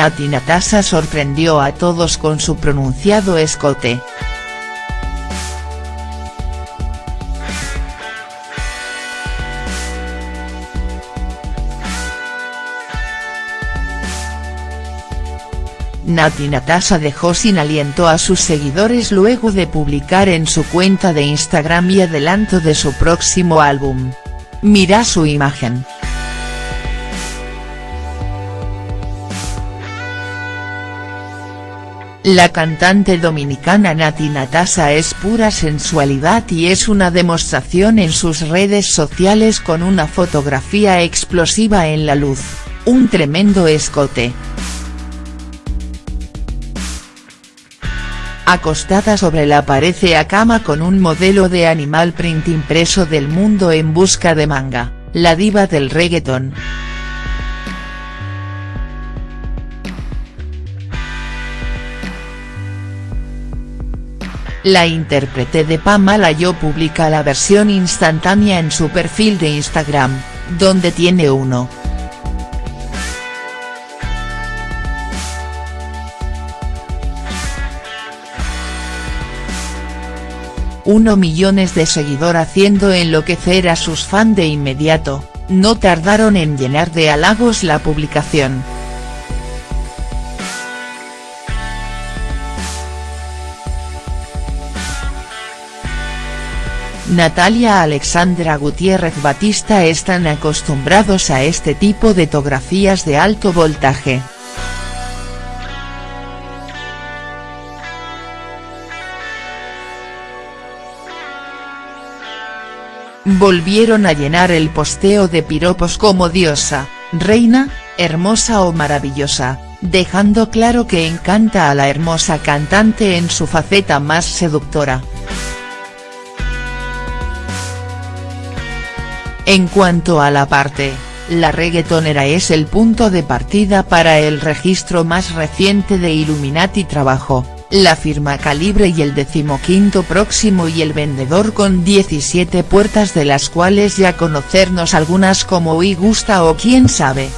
Nati Natasha sorprendió a todos con su pronunciado escote. Nati Natasha dejó sin aliento a sus seguidores luego de publicar en su cuenta de Instagram y adelanto de su próximo álbum. Mira su imagen. La cantante dominicana Nati Natasha es pura sensualidad y es una demostración en sus redes sociales con una fotografía explosiva en la luz, un tremendo escote. Acostada sobre la pared a cama con un modelo de animal print impreso del mundo en busca de manga, la diva del reggaeton. La intérprete de Pamela Yo publica la versión instantánea en su perfil de Instagram, donde tiene uno. 1 millones de seguidor haciendo enloquecer a sus fans de inmediato, no tardaron en llenar de halagos la publicación. Natalia Alexandra Gutiérrez Batista están acostumbrados a este tipo de tografías de alto voltaje. volvieron a llenar el posteo de piropos como diosa, reina, hermosa o maravillosa, dejando claro que encanta a la hermosa cantante en su faceta más seductora. En cuanto a la parte, la reggaetonera es el punto de partida para el registro más reciente de Illuminati Trabajo, la firma Calibre y el decimoquinto próximo y el vendedor con 17 puertas de las cuales ya conocernos algunas como hoy gusta o quién sabe.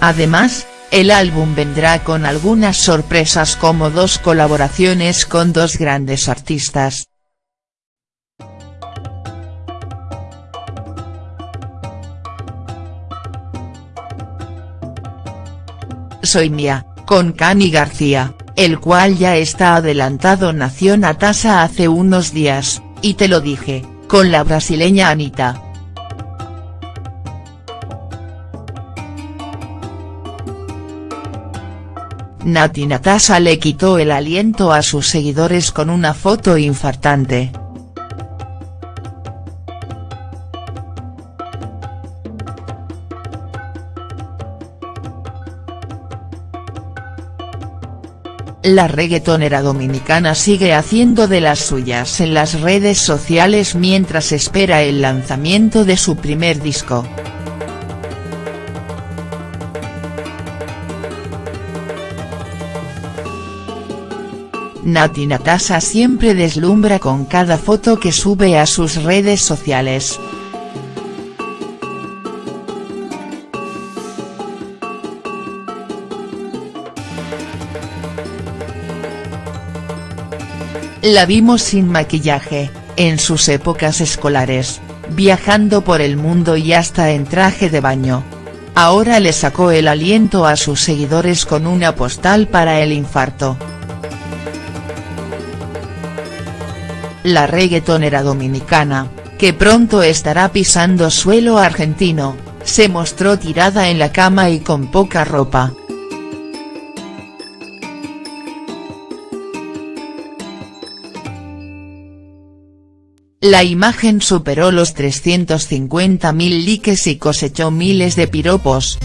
Además, el álbum vendrá con algunas sorpresas como dos colaboraciones con dos grandes artistas, Soy Mía, con Cani García, el cual ya está adelantado nació Natasa hace unos días, y te lo dije, con la brasileña Anita. Nati Natasha le quitó el aliento a sus seguidores con una foto infartante. La reggaetonera dominicana sigue haciendo de las suyas en las redes sociales mientras espera el lanzamiento de su primer disco. Nati Natasha siempre deslumbra con cada foto que sube a sus redes sociales. La vimos sin maquillaje, en sus épocas escolares, viajando por el mundo y hasta en traje de baño. Ahora le sacó el aliento a sus seguidores con una postal para el infarto. La reggaetonera dominicana, que pronto estará pisando suelo argentino, se mostró tirada en la cama y con poca ropa. La imagen superó los 350.000 likes y cosechó miles de piropos.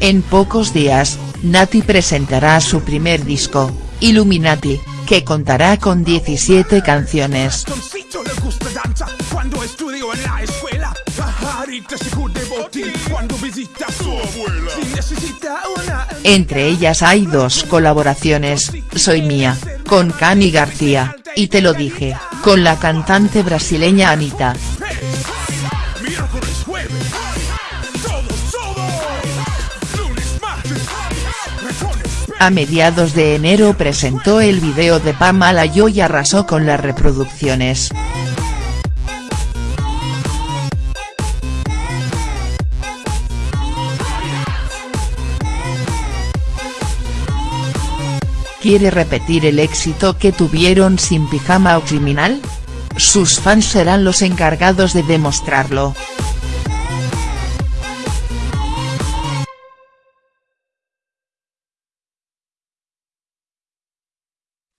En pocos días, Nati presentará su primer disco, Illuminati, que contará con 17 canciones. Entre ellas hay dos colaboraciones, Soy Mía, con Cani García, y Te lo dije, con la cantante brasileña Anita. A mediados de enero presentó el video de Pamela Yo y arrasó con las reproducciones. ¿Quiere repetir el éxito que tuvieron sin Pijama o Criminal? Sus fans serán los encargados de demostrarlo.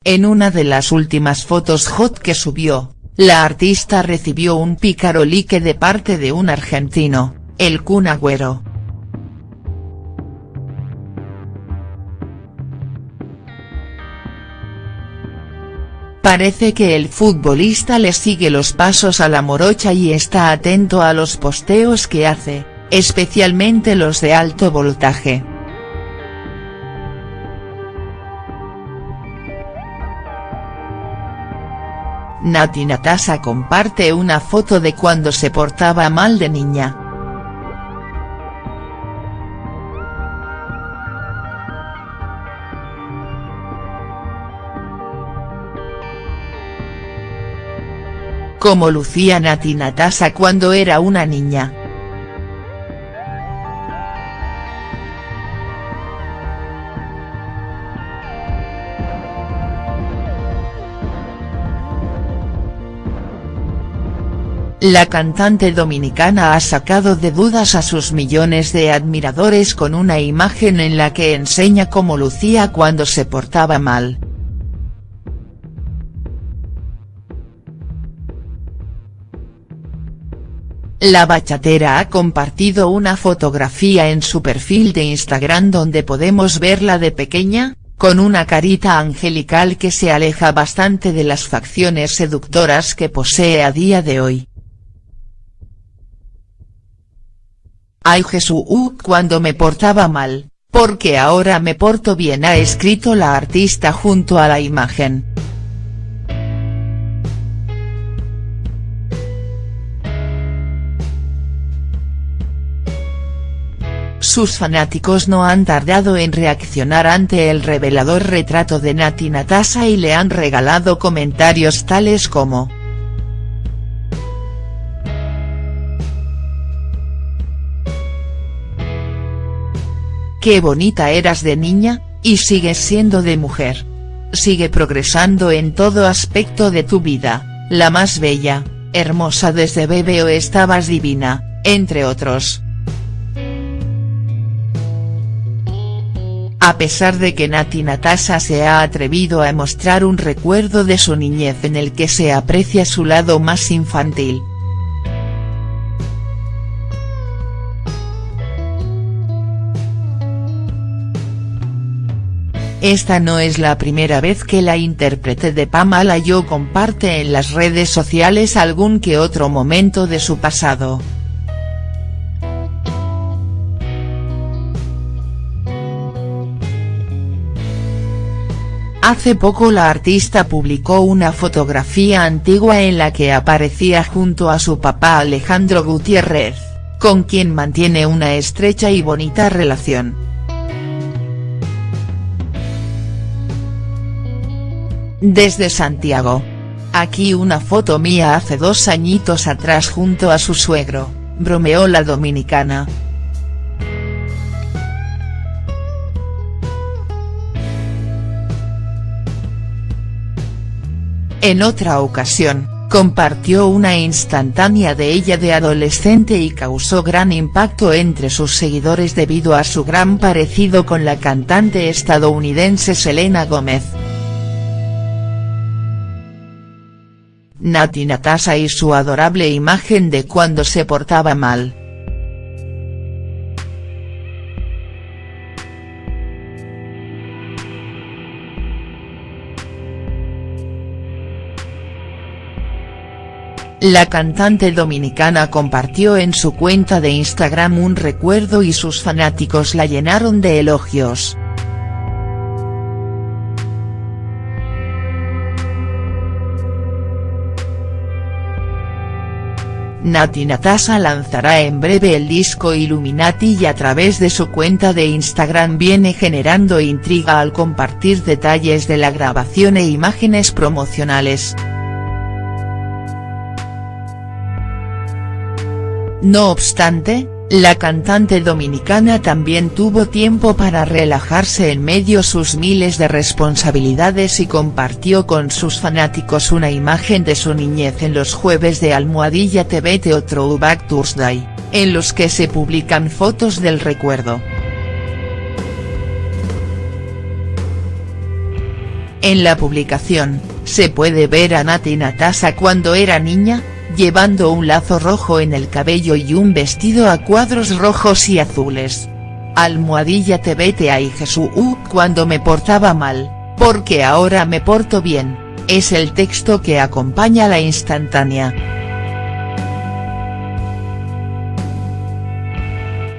En una de las últimas fotos hot que subió, la artista recibió un pícaro like de parte de un argentino, el Kun Agüero. Parece que el futbolista le sigue los pasos a la morocha y está atento a los posteos que hace, especialmente los de alto voltaje. Nati Natasa comparte una foto de cuando se portaba mal de niña. Como lucía Nati Natasa cuando era una niña. La cantante dominicana ha sacado de dudas a sus millones de admiradores con una imagen en la que enseña cómo lucía cuando se portaba mal. La bachatera ha compartido una fotografía en su perfil de Instagram donde podemos verla de pequeña, con una carita angelical que se aleja bastante de las facciones seductoras que posee a día de hoy. Ay Jesús cuando me portaba mal, porque ahora me porto bien ha escrito la artista junto a la imagen. Sus fanáticos no han tardado en reaccionar ante el revelador retrato de Nati Natasa y le han regalado comentarios tales como Qué bonita eras de niña, y sigues siendo de mujer. Sigue progresando en todo aspecto de tu vida, la más bella, hermosa desde bebé o estabas divina, entre otros. A pesar de que Nati Natasa se ha atrevido a mostrar un recuerdo de su niñez en el que se aprecia su lado más infantil, Esta no es la primera vez que la intérprete de Pamela Yo comparte en las redes sociales algún que otro momento de su pasado. Hace poco la artista publicó una fotografía antigua en la que aparecía junto a su papá Alejandro Gutiérrez, con quien mantiene una estrecha y bonita relación. Desde Santiago. Aquí una foto mía hace dos añitos atrás junto a su suegro, bromeó la dominicana. En otra ocasión, compartió una instantánea de ella de adolescente y causó gran impacto entre sus seguidores debido a su gran parecido con la cantante estadounidense Selena Gómez. Nati Natasa y su adorable imagen de cuando se portaba mal. La cantante dominicana compartió en su cuenta de Instagram un recuerdo y sus fanáticos la llenaron de elogios. Nati Natasha lanzará en breve el disco Illuminati y a través de su cuenta de Instagram viene generando intriga al compartir detalles de la grabación e imágenes promocionales. No obstante, la cantante dominicana también tuvo tiempo para relajarse en medio sus miles de responsabilidades y compartió con sus fanáticos una imagen de su niñez en los jueves de Almohadilla TV The Throwback Thursday, en los que se publican fotos del recuerdo. En la publicación, se puede ver a Nati Natasa cuando era niña, llevando un lazo rojo en el cabello y un vestido a cuadros rojos y azules. Almohadilla te vete ahí Jesús cuando me portaba mal, porque ahora me porto bien, es el texto que acompaña la instantánea.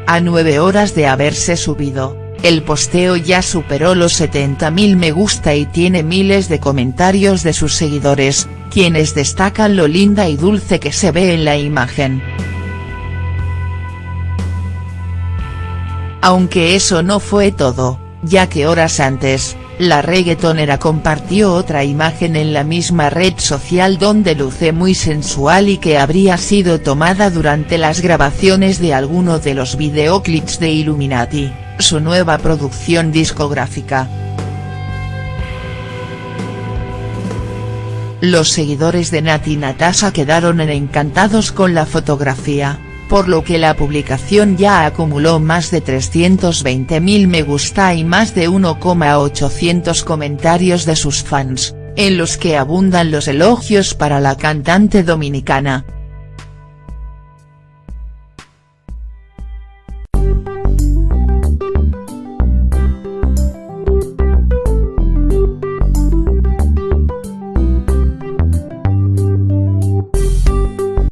A nueve horas de haberse subido, el posteo ya superó los 70.000 me gusta y tiene miles de comentarios de sus seguidores, quienes destacan lo linda y dulce que se ve en la imagen. Aunque eso no fue todo, ya que horas antes, la reggaetonera compartió otra imagen en la misma red social donde luce muy sensual y que habría sido tomada durante las grabaciones de alguno de los videoclips de Illuminati, su nueva producción discográfica. Los seguidores de Nati Natasha quedaron encantados con la fotografía, por lo que la publicación ya acumuló más de 320.000 me gusta y más de 1,800 comentarios de sus fans, en los que abundan los elogios para la cantante dominicana.